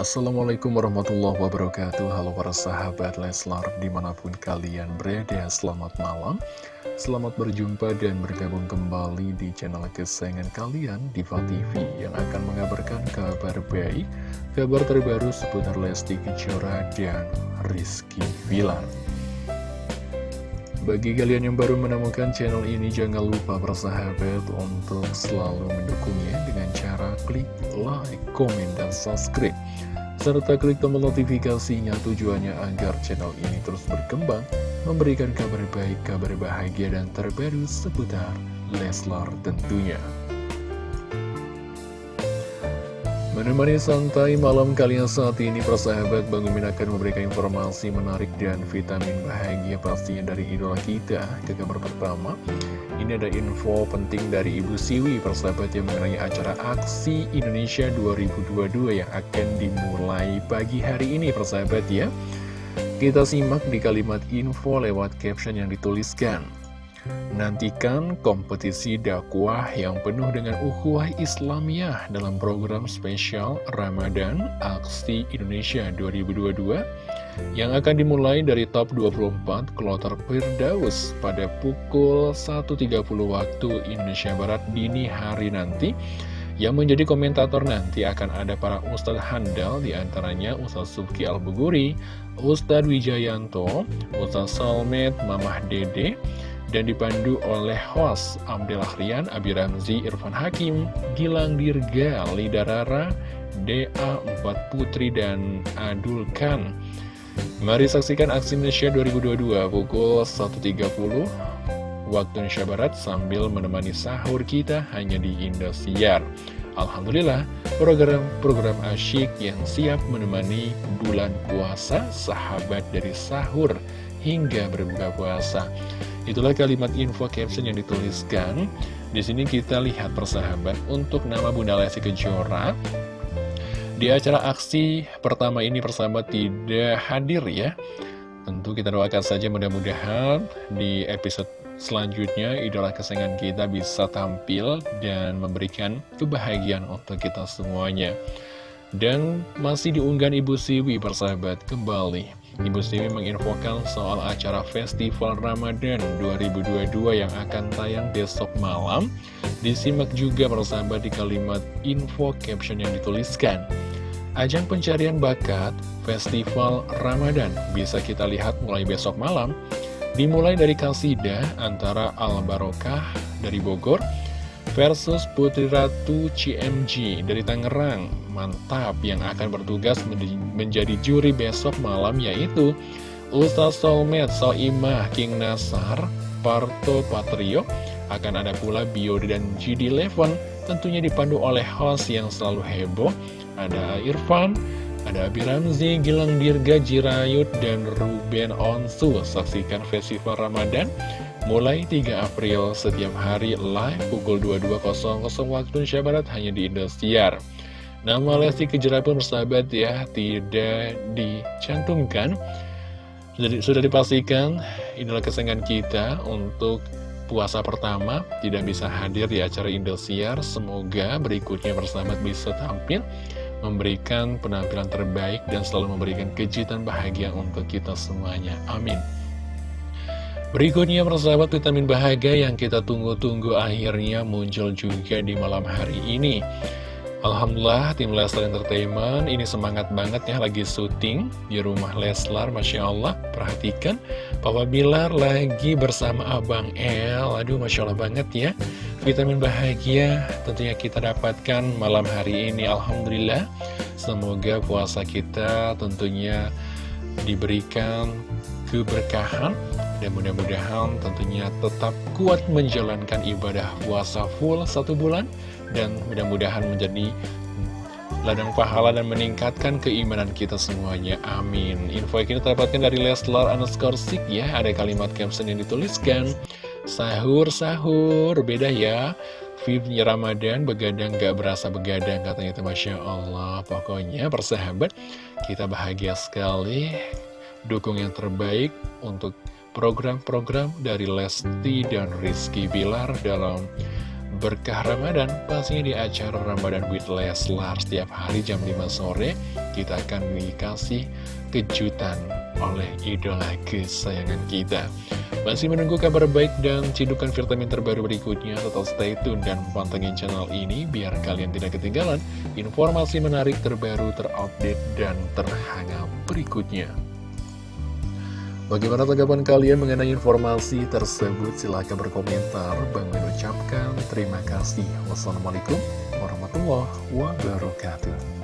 Assalamualaikum warahmatullahi wabarakatuh. Halo para sahabat Leslar di mana pun kalian berada Selamat malam. Selamat berjumpa dan bergabung kembali di channel kesayangan kalian Diva TV Yang akan mengabarkan kabar baik Kabar terbaru seputar Lesti Kejora dan Rizky Vilar bagi kalian yang baru menemukan channel ini, jangan lupa bersahabat untuk selalu mendukungnya dengan cara klik like, komen, dan subscribe. Serta klik tombol notifikasinya tujuannya agar channel ini terus berkembang, memberikan kabar baik, kabar bahagia, dan terbaru seputar Leslar tentunya. Menemani santai malam kalian saat ini persahabat Bang Mimin akan memberikan informasi menarik dan vitamin bahagia pastinya dari idola kita. Ke kabar pertama Ini ada info penting dari Ibu Siwi persahabat yang mengenai acara Aksi Indonesia 2022 yang akan dimulai pagi hari ini persahabat ya. Kita simak di kalimat info lewat caption yang dituliskan Nantikan kompetisi dakwah yang penuh dengan ukhuwah Islamiyah dalam program spesial Ramadan Aksi Indonesia 2022 yang akan dimulai dari top 24 Kloter Firdaus pada pukul 1.30 waktu Indonesia Barat dini hari nanti. Yang menjadi komentator nanti akan ada para Ustadz Handal di antaranya Ustadz Subki Al-Buguri, Ustadz Wijayanto, Ustadz Salmet, Mamah Dede, dan dipandu oleh host Abdel Rian, Abi Ramzi, Irfan Hakim, Gilang Dirga, Lida Rara, DA Empat Putri, dan Adul Khan. Mari saksikan aksi Indonesia 2022 pukul 1.30 waktu Indonesia Barat sambil menemani sahur kita hanya di Indosiar. Alhamdulillah, program-program asyik yang siap menemani bulan puasa, sahabat dari sahur hingga berbuka puasa. Itulah kalimat info caption yang dituliskan. Di sini kita lihat persahabat untuk nama Bunda Lesti Kejora. Di acara aksi pertama ini persahabat tidak hadir ya. Tentu kita doakan saja mudah-mudahan di episode selanjutnya idola kesayangan kita bisa tampil dan memberikan kebahagiaan untuk kita semuanya. Dan masih diunggah Ibu Siwi persahabat kembali Ibu Siwi menginfokan soal acara Festival Ramadan 2022 yang akan tayang besok malam. Disimak juga persahabat di kalimat info caption yang dituliskan. Ajang pencarian bakat Festival Ramadan bisa kita lihat mulai besok malam. Dimulai dari Kalsida antara Al Barokah dari Bogor versus Putri Ratu CMG dari Tangerang. Mantap yang akan bertugas menjadi juri besok malam yaitu Ustaz Solmed Soimah King Nasar Parto Patrio. Akan ada pula Biode dan GD Levon tentunya dipandu oleh host yang selalu heboh. Ada Irfan ada Abi Ramzi, Gilang Dirga, Jirayut, dan Ruben Onsu. Saksikan Festival Ramadan Mulai 3 April setiap hari live pukul 22.00 waktu Indonesia Barat hanya di Indosiar. Nama Lesti Kejora pun bersahabat ya, tidak dicantumkan. Jadi sudah dipastikan inilah kesenangan kita untuk puasa pertama tidak bisa hadir di acara Indosiar. Semoga berikutnya bersahabat bisa tampil memberikan penampilan terbaik dan selalu memberikan kejutan bahagia untuk kita semuanya. Amin. Berikutnya persahabat vitamin bahagia yang kita tunggu-tunggu akhirnya muncul juga di malam hari ini Alhamdulillah tim Leslar Entertainment ini semangat banget ya lagi syuting di rumah Leslar Masya Allah. Perhatikan Papa Bilar lagi bersama Abang El. Aduh Masya Allah banget ya. Vitamin bahagia tentunya kita dapatkan malam hari ini Alhamdulillah. Semoga puasa kita tentunya diberikan keberkahan dan mudah-mudahan tentunya tetap kuat menjalankan ibadah puasa full satu bulan dan mudah-mudahan menjadi ladang pahala dan meningkatkan keimanan kita semuanya. Amin. Info yang kita dapatkan dari Leslar underscore Sik ya, ada kalimat caption yang dituliskan. Sahur-sahur, beda ya. Vibnya Ramadan, begadang gak berasa begadang, katanya itu Masya Allah. Pokoknya persahabat, kita bahagia sekali. Dukung yang terbaik untuk program-program dari Lesti dan Rizky Bilar dalam berkah Ramadan pastinya di acara Ramadan with Leslar setiap hari jam 5 sore kita akan dikasih kejutan oleh idola kesayangan kita. Masih menunggu kabar baik dan cidukan vitamin terbaru berikutnya, tetap stay tune dan pantengin channel ini biar kalian tidak ketinggalan informasi menarik terbaru, terupdate, dan terhangat berikutnya. Bagaimana tanggapan kalian mengenai informasi tersebut? Silahkan berkomentar. Bang mengucapkan terima kasih. Wassalamualaikum warahmatullahi wabarakatuh.